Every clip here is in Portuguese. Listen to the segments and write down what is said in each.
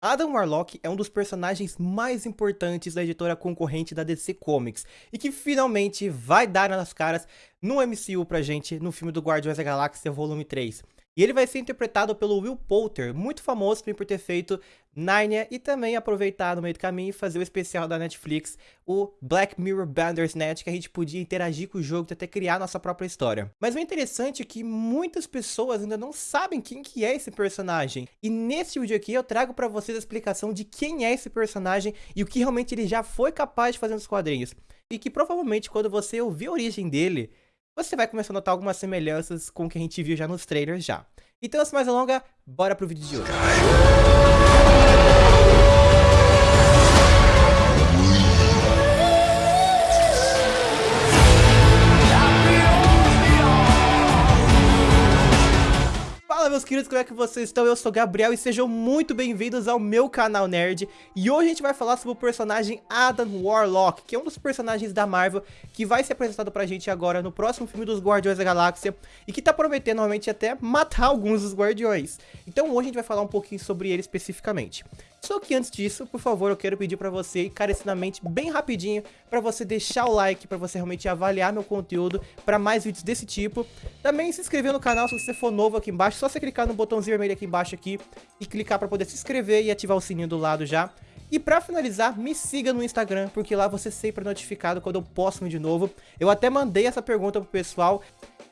Adam Warlock é um dos personagens mais importantes da editora concorrente da DC Comics e que finalmente vai dar nas caras no MCU pra gente no filme do Guardiões da Galáxia Volume 3. E ele vai ser interpretado pelo Will Poulter, muito famoso por ter feito Narnia e também aproveitar no meio do caminho e fazer o especial da Netflix, o Black Mirror Bandersnatch, que a gente podia interagir com o jogo e até criar nossa própria história. Mas o interessante é que muitas pessoas ainda não sabem quem que é esse personagem. E nesse vídeo aqui eu trago para vocês a explicação de quem é esse personagem e o que realmente ele já foi capaz de fazer nos quadrinhos. E que provavelmente quando você ouvir a origem dele, você vai começar a notar algumas semelhanças com o que a gente viu já nos trailers já. Então, sem mais delongas, bora pro vídeo de hoje. Meus queridos, como é que vocês estão? Eu sou Gabriel e sejam muito bem-vindos ao meu canal Nerd. E hoje a gente vai falar sobre o personagem Adam Warlock Que é um dos personagens da Marvel que vai ser apresentado pra gente agora no próximo filme dos Guardiões da Galáxia E que tá prometendo normalmente até matar alguns dos Guardiões. Então hoje a gente vai falar um pouquinho sobre ele especificamente só que antes disso, por favor, eu quero pedir para você, encarecidamente, bem rapidinho, para você deixar o like, para você realmente avaliar meu conteúdo para mais vídeos desse tipo. Também se inscrever no canal se você for novo aqui embaixo, só você clicar no botãozinho vermelho aqui embaixo aqui e clicar para poder se inscrever e ativar o sininho do lado já. E pra finalizar, me siga no Instagram, porque lá você sempre é notificado quando eu posto um vídeo novo. Eu até mandei essa pergunta pro pessoal.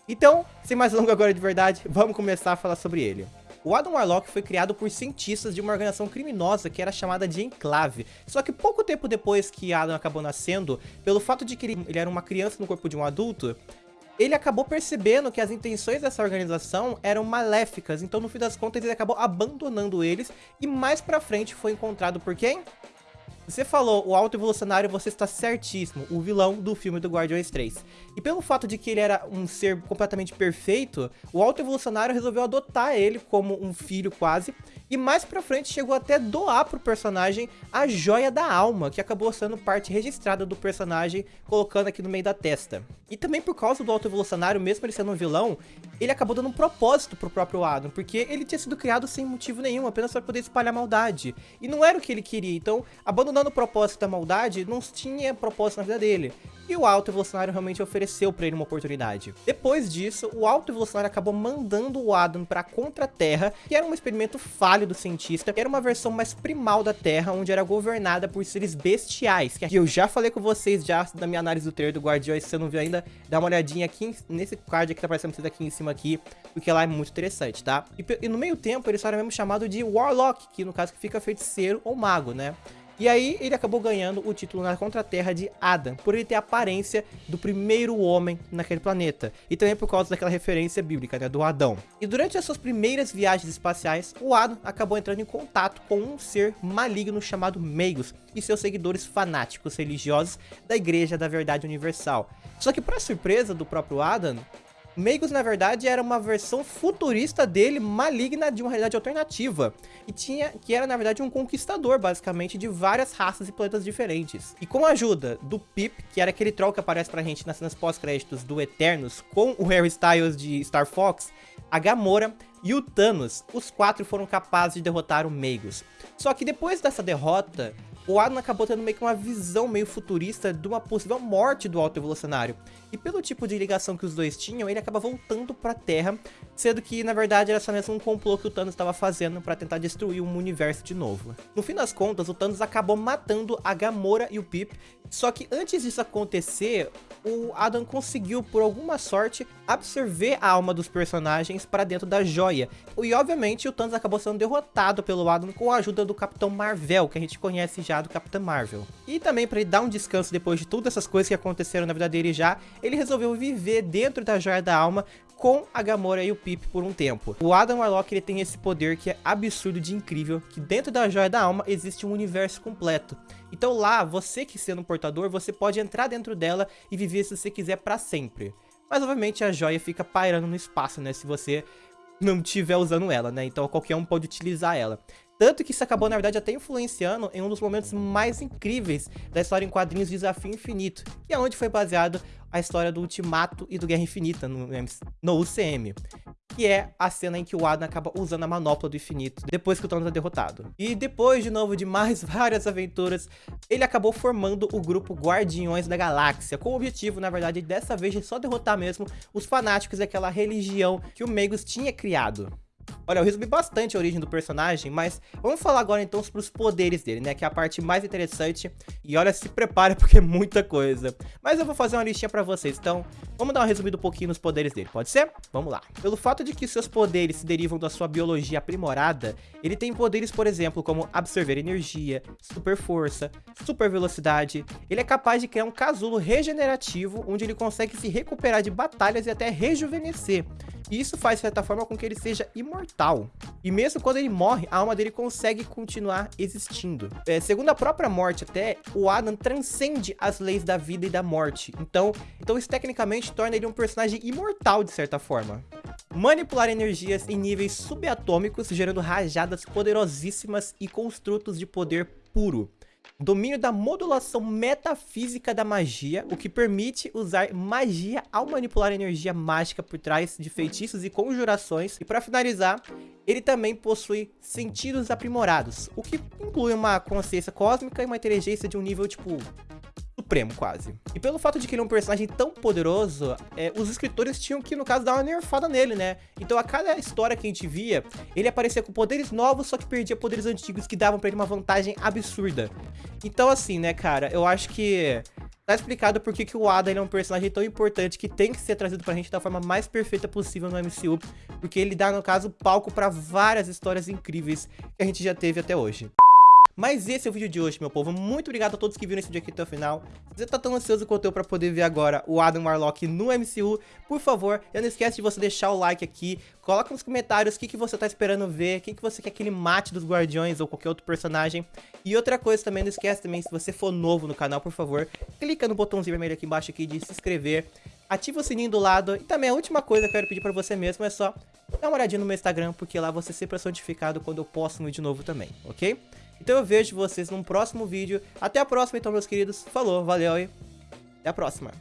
Então, sem mais longo agora de verdade, vamos começar a falar sobre ele. O Adam Warlock foi criado por cientistas de uma organização criminosa que era chamada de Enclave. Só que pouco tempo depois que Adam acabou nascendo, pelo fato de que ele era uma criança no corpo de um adulto, ele acabou percebendo que as intenções dessa organização eram maléficas, então no fim das contas ele acabou abandonando eles e mais pra frente foi encontrado por quem? Você falou o Alto Evolucionário, você está certíssimo, o vilão do filme do Guardiões 3. E pelo fato de que ele era um ser completamente perfeito, o Alto Evolucionário resolveu adotar ele como um filho quase, e mais pra frente chegou até doar pro personagem a Joia da Alma, que acabou sendo parte registrada do personagem, colocando aqui no meio da testa. E também por causa do Alto Evolucionário, mesmo ele sendo um vilão, ele acabou dando um propósito pro próprio Adam, porque ele tinha sido criado sem motivo nenhum, apenas para poder espalhar maldade. E não era o que ele queria, então abandonando o propósito da maldade, não tinha propósito na vida dele. E o Alto Evolucionário realmente ofereceu para ele uma oportunidade. Depois disso, o Alto Evolucionário acabou mandando o Adam para Contra-Terra, que era um experimento falho do cientista, que era uma versão mais primal da Terra, onde era governada por seres bestiais, que eu já falei com vocês já na minha análise do trailer do Guardiões, se você não viu ainda, dá uma olhadinha aqui nesse card que tá aparecendo vocês aqui em cima aqui, porque lá é muito interessante, tá? E, e no meio tempo, ele só era mesmo chamado de Warlock, que no caso que fica feiticeiro ou mago, né? E aí ele acabou ganhando o título na Contra-Terra de Adam, por ele ter a aparência do primeiro homem naquele planeta. E também por causa daquela referência bíblica, né, do Adão. E durante as suas primeiras viagens espaciais, o Adam acabou entrando em contato com um ser maligno chamado Meigos e seus seguidores fanáticos religiosos da Igreja da Verdade Universal. Só que para surpresa do próprio Adam, Meigos, na verdade, era uma versão futurista dele, maligna de uma realidade alternativa. E tinha, que era, na verdade, um conquistador, basicamente, de várias raças e planetas diferentes. E com a ajuda do Pip, que era aquele troll que aparece pra gente nas cenas pós-créditos do Eternos, com o Harry Styles de Star Fox, a Gamora e o Thanos, os quatro foram capazes de derrotar o Meigos. Só que depois dessa derrota, o Adam acabou tendo meio que uma visão meio futurista de uma possível morte do Alto Evolucionário. E pelo tipo de ligação que os dois tinham, ele acaba voltando pra Terra, sendo que na verdade era só mesmo um complô que o Thanos estava fazendo para tentar destruir um universo de novo. No fim das contas, o Thanos acabou matando a Gamora e o Pip, só que antes disso acontecer, o Adam conseguiu, por alguma sorte, absorver a alma dos personagens para dentro da joia. E obviamente o Thanos acabou sendo derrotado pelo Adam com a ajuda do Capitão Marvel, que a gente conhece já do Capitão Marvel. E também para ele dar um descanso depois de todas essas coisas que aconteceram na vida dele já, ele resolveu viver dentro da joia da alma com a Gamora e o Pip por um tempo. O Adam Warlock ele tem esse poder que é absurdo de incrível, que dentro da Joia da Alma existe um universo completo. Então lá, você que sendo um portador, você pode entrar dentro dela e viver se você quiser para sempre. Mas obviamente a joia fica pairando no espaço, né, se você não estiver usando ela, né, então qualquer um pode utilizar ela. Tanto que isso acabou, na verdade, até influenciando em um dos momentos mais incríveis da história em quadrinhos Desafio Infinito, que é onde foi baseado a história do Ultimato e do Guerra Infinita no, no UCM. que é a cena em que o Adam acaba usando a manopla do infinito, depois que o Thanos é derrotado. E depois, de novo, de mais várias aventuras, ele acabou formando o grupo Guardiões da Galáxia, com o objetivo, na verdade, dessa vez de só derrotar mesmo os fanáticos daquela religião que o Magus tinha criado. Olha, eu resumi bastante a origem do personagem, mas vamos falar agora então sobre os poderes dele, né? Que é a parte mais interessante. E olha, se prepare porque é muita coisa. Mas eu vou fazer uma listinha pra vocês, então vamos dar uma resumida um pouquinho nos poderes dele, pode ser? Vamos lá. Pelo fato de que seus poderes se derivam da sua biologia aprimorada, ele tem poderes, por exemplo, como absorver energia, super força, super velocidade. Ele é capaz de criar um casulo regenerativo, onde ele consegue se recuperar de batalhas e até rejuvenescer. E isso faz, de certa forma, com que ele seja imortal. E mesmo quando ele morre, a alma dele consegue continuar existindo. É, segundo a própria morte até, o Adam transcende as leis da vida e da morte. Então, então isso tecnicamente torna ele um personagem imortal, de certa forma manipular energias em níveis subatômicos, gerando rajadas poderosíssimas e construtos de poder puro domínio da modulação metafísica da magia, o que permite usar magia ao manipular energia mágica por trás de feitiços e conjurações. E para finalizar, ele também possui sentidos aprimorados, o que inclui uma consciência cósmica e uma inteligência de um nível tipo supremo, quase. E pelo fato de que ele é um personagem tão poderoso, é, os escritores tinham que, no caso, dar uma nerfada nele, né? Então a cada história que a gente via, ele aparecia com poderes novos, só que perdia poderes antigos que davam pra ele uma vantagem absurda. Então assim, né, cara, eu acho que... Tá explicado por que o Ada é um personagem tão importante que tem que ser trazido pra gente da forma mais perfeita possível no MCU, porque ele dá, no caso, palco pra várias histórias incríveis que a gente já teve até hoje. Mas esse é o vídeo de hoje, meu povo. Muito obrigado a todos que viram esse vídeo aqui até o final. Se você tá tão ansioso quanto eu pra poder ver agora o Adam Warlock no MCU, por favor, não esquece de você deixar o like aqui. Coloca nos comentários o que, que você tá esperando ver, quem que você quer que ele mate dos Guardiões ou qualquer outro personagem. E outra coisa também, não esquece também, se você for novo no canal, por favor, clica no botãozinho vermelho aqui embaixo aqui de se inscrever. Ativa o sininho do lado. E também a última coisa que eu quero pedir pra você mesmo é só dar uma olhadinha no meu Instagram, porque lá você sempre é notificado quando eu posto um vídeo novo também, ok? Então eu vejo vocês num próximo vídeo. Até a próxima então, meus queridos. Falou, valeu e até a próxima.